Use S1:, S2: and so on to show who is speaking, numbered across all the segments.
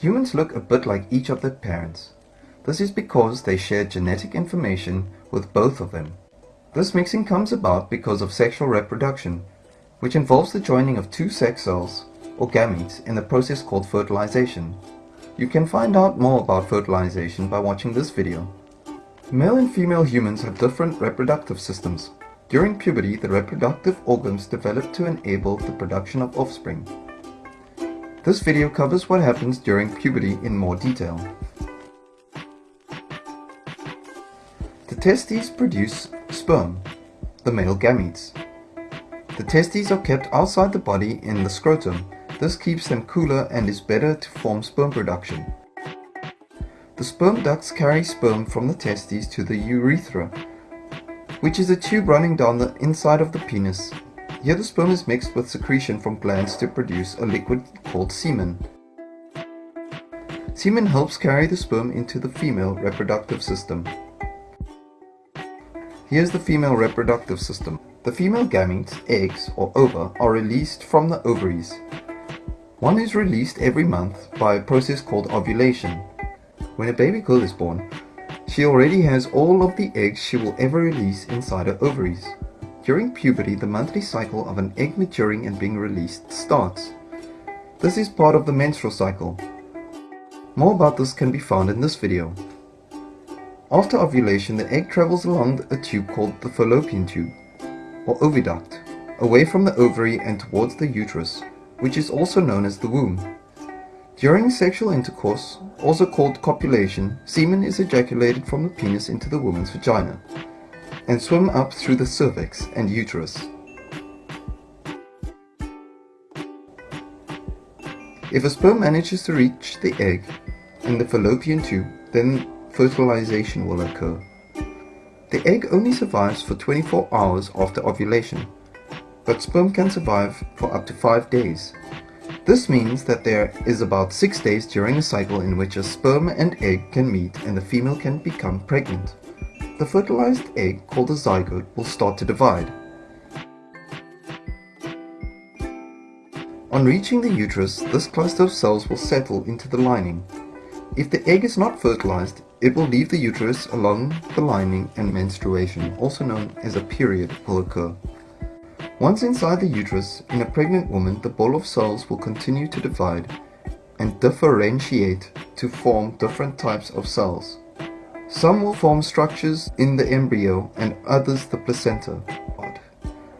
S1: Humans look a bit like each of their parents. This is because they share genetic information with both of them. This mixing comes about because of sexual reproduction, which involves the joining of two sex cells, or gametes, in the process called fertilization. You can find out more about fertilization by watching this video. Male and female humans have different reproductive systems. During puberty, the reproductive organs develop to enable the production of offspring. This video covers what happens during puberty in more detail. The testes produce sperm, the male gametes. The testes are kept outside the body in the scrotum. This keeps them cooler and is better to form sperm production. The sperm ducts carry sperm from the testes to the urethra, which is a tube running down the inside of the penis. Here the sperm is mixed with secretion from glands to produce a liquid called semen. Semen helps carry the sperm into the female reproductive system. Here's the female reproductive system. The female gametes, eggs or ova, are released from the ovaries. One is released every month by a process called ovulation. When a baby girl is born, she already has all of the eggs she will ever release inside her ovaries. During puberty, the monthly cycle of an egg maturing and being released starts. This is part of the menstrual cycle. More about this can be found in this video. After ovulation, the egg travels along a tube called the fallopian tube, or oviduct, away from the ovary and towards the uterus, which is also known as the womb. During sexual intercourse, also called copulation, semen is ejaculated from the penis into the woman's vagina, and swim up through the cervix and uterus. If a sperm manages to reach the egg in the fallopian tube, then fertilization will occur. The egg only survives for 24 hours after ovulation, but sperm can survive for up to 5 days. This means that there is about 6 days during a cycle in which a sperm and egg can meet and the female can become pregnant. The fertilized egg, called a zygote, will start to divide. On reaching the uterus, this cluster of cells will settle into the lining. If the egg is not fertilized, it will leave the uterus along the lining and menstruation, also known as a period, will occur. Once inside the uterus, in a pregnant woman, the ball of cells will continue to divide and differentiate to form different types of cells. Some will form structures in the embryo and others the placenta.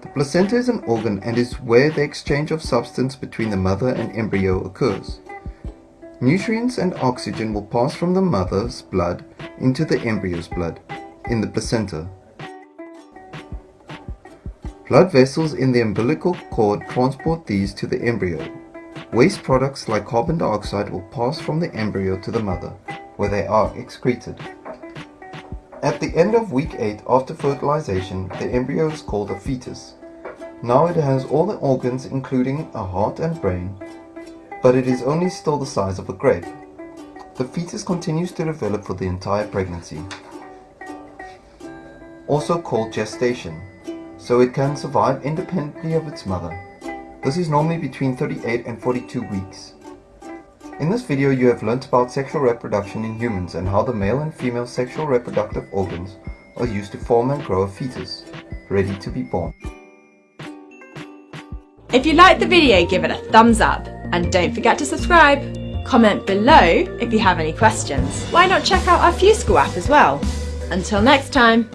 S1: The placenta is an organ and is where the exchange of substance between the mother and embryo occurs. Nutrients and oxygen will pass from the mother's blood into the embryo's blood in the placenta. Blood vessels in the umbilical cord transport these to the embryo. Waste products like carbon dioxide will pass from the embryo to the mother, where they are excreted. At the end of week 8 after fertilization, the embryo is called a fetus. Now it has all the organs including a heart and brain, but it is only still the size of a grape. The fetus continues to develop for the entire pregnancy, also called gestation, so it can survive independently of its mother. This is normally between 38 and 42 weeks. In this video you have learnt about sexual reproduction in humans and how the male and female sexual reproductive organs are used to form and grow a fetus, ready to be born.
S2: If you liked the video give it a thumbs up and don't forget to subscribe. Comment below if you have any questions. Why not check out our FuseSchool app as well? Until next time.